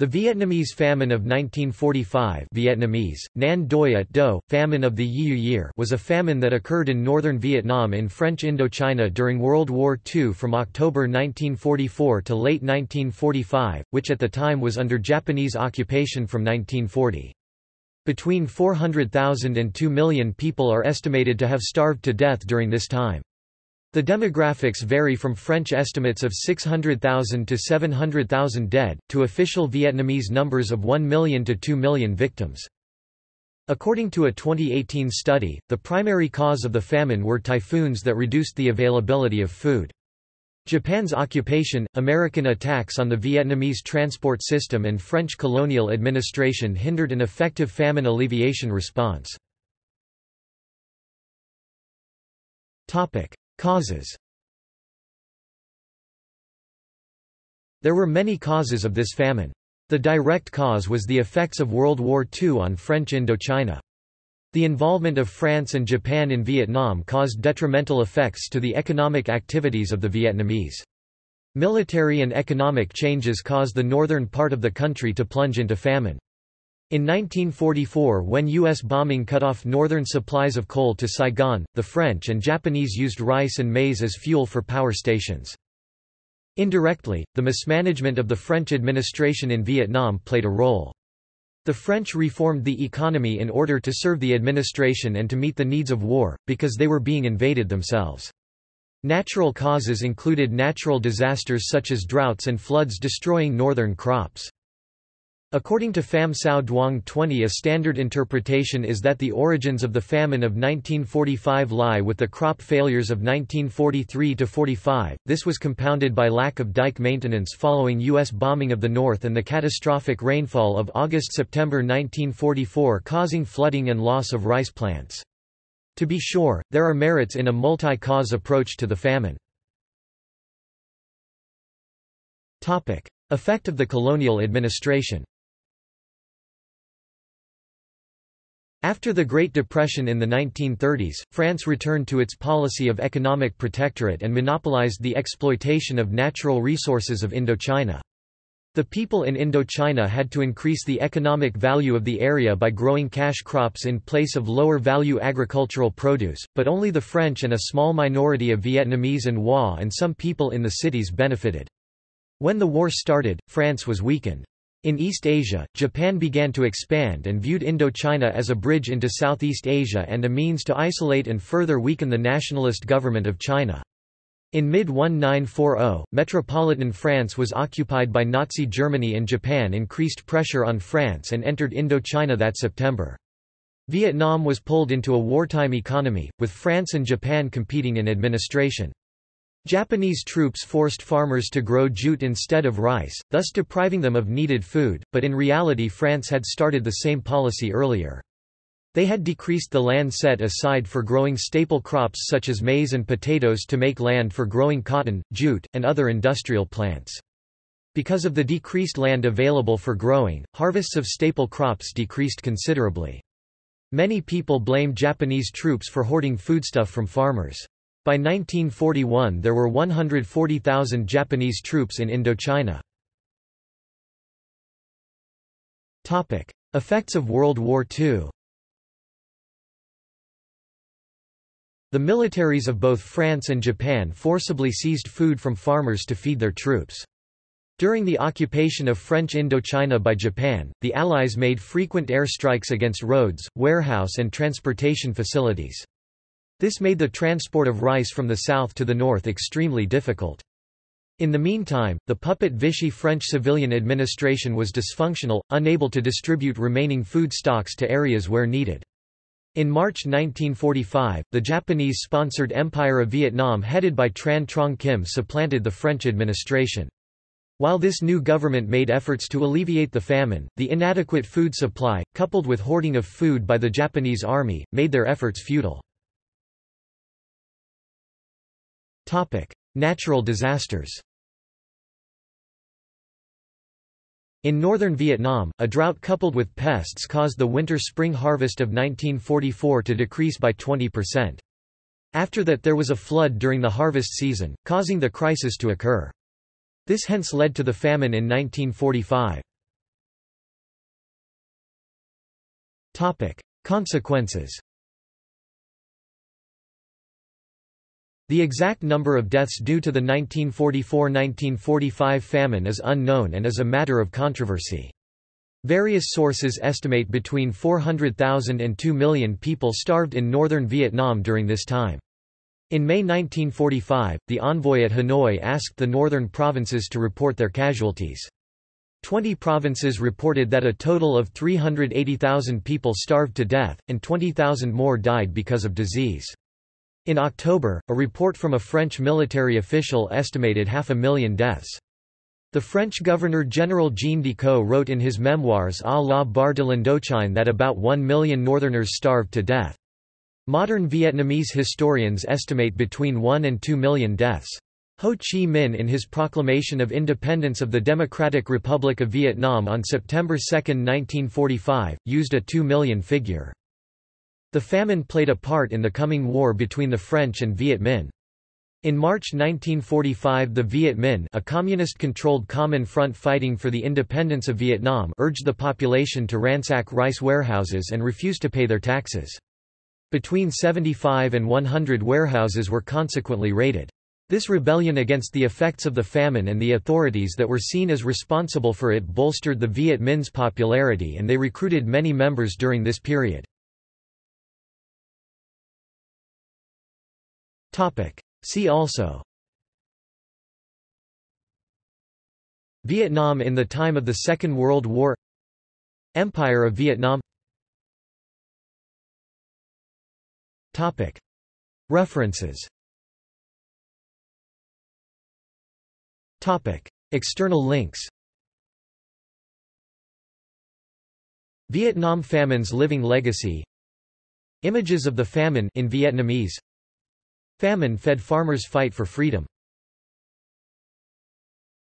The Vietnamese famine of 1945 Vietnamese, Nan Do, famine of the Yiu Year was a famine that occurred in northern Vietnam in French Indochina during World War II from October 1944 to late 1945, which at the time was under Japanese occupation from 1940. Between 400,000 and 2 million people are estimated to have starved to death during this time. The demographics vary from French estimates of 600,000 to 700,000 dead, to official Vietnamese numbers of 1 million to 2 million victims. According to a 2018 study, the primary cause of the famine were typhoons that reduced the availability of food. Japan's occupation, American attacks on the Vietnamese transport system and French colonial administration hindered an effective famine alleviation response. Causes There were many causes of this famine. The direct cause was the effects of World War II on French Indochina. The involvement of France and Japan in Vietnam caused detrimental effects to the economic activities of the Vietnamese. Military and economic changes caused the northern part of the country to plunge into famine. In 1944 when U.S. bombing cut off northern supplies of coal to Saigon, the French and Japanese used rice and maize as fuel for power stations. Indirectly, the mismanagement of the French administration in Vietnam played a role. The French reformed the economy in order to serve the administration and to meet the needs of war, because they were being invaded themselves. Natural causes included natural disasters such as droughts and floods destroying northern crops. According to Pham Sao Duong 20 a standard interpretation is that the origins of the famine of 1945 lie with the crop failures of 1943–45, this was compounded by lack of dike maintenance following U.S. bombing of the north and the catastrophic rainfall of August–September 1944 causing flooding and loss of rice plants. To be sure, there are merits in a multi-cause approach to the famine. Effect of the colonial administration After the Great Depression in the 1930s, France returned to its policy of economic protectorate and monopolized the exploitation of natural resources of Indochina. The people in Indochina had to increase the economic value of the area by growing cash crops in place of lower-value agricultural produce, but only the French and a small minority of Vietnamese and Hoa and some people in the cities benefited. When the war started, France was weakened. In East Asia, Japan began to expand and viewed Indochina as a bridge into Southeast Asia and a means to isolate and further weaken the nationalist government of China. In mid-1940, metropolitan France was occupied by Nazi Germany and Japan increased pressure on France and entered Indochina that September. Vietnam was pulled into a wartime economy, with France and Japan competing in administration. Japanese troops forced farmers to grow jute instead of rice, thus depriving them of needed food, but in reality France had started the same policy earlier. They had decreased the land set aside for growing staple crops such as maize and potatoes to make land for growing cotton, jute, and other industrial plants. Because of the decreased land available for growing, harvests of staple crops decreased considerably. Many people blamed Japanese troops for hoarding foodstuff from farmers. By 1941 there were 140,000 Japanese troops in Indochina. Effects of World War II The militaries of both France and Japan forcibly seized food from farmers to feed their troops. During the occupation of French Indochina by Japan, the Allies made frequent airstrikes against roads, warehouse and transportation facilities. This made the transport of rice from the south to the north extremely difficult. In the meantime, the puppet Vichy French civilian administration was dysfunctional, unable to distribute remaining food stocks to areas where needed. In March 1945, the Japanese-sponsored Empire of Vietnam headed by Tran Trong Kim supplanted the French administration. While this new government made efforts to alleviate the famine, the inadequate food supply, coupled with hoarding of food by the Japanese army, made their efforts futile. Topic: Natural disasters. In northern Vietnam, a drought coupled with pests caused the winter-spring harvest of 1944 to decrease by 20%. After that there was a flood during the harvest season, causing the crisis to occur. This hence led to the famine in 1945. Topic: Consequences The exact number of deaths due to the 1944–1945 famine is unknown and is a matter of controversy. Various sources estimate between 400,000 and 2 million people starved in northern Vietnam during this time. In May 1945, the envoy at Hanoi asked the northern provinces to report their casualties. Twenty provinces reported that a total of 380,000 people starved to death, and 20,000 more died because of disease. In October, a report from a French military official estimated half a million deaths. The French Governor-General Jean Decoux wrote in his memoirs à la barre de l'Indochine that about one million northerners starved to death. Modern Vietnamese historians estimate between 1 and 2 million deaths. Ho Chi Minh in his proclamation of independence of the Democratic Republic of Vietnam on September 2, 1945, used a 2 million figure. The famine played a part in the coming war between the French and Viet Minh. In March 1945 the Viet Minh a communist-controlled common front fighting for the independence of Vietnam urged the population to ransack rice warehouses and refuse to pay their taxes. Between 75 and 100 warehouses were consequently raided. This rebellion against the effects of the famine and the authorities that were seen as responsible for it bolstered the Viet Minh's popularity and they recruited many members during this period. See also. Vietnam in the time of the Second World War. Empire of Vietnam. Topic. References. Topic. External links. Vietnam famine's living legacy. Images of the famine in Vietnamese Famine-fed farmers fight for freedom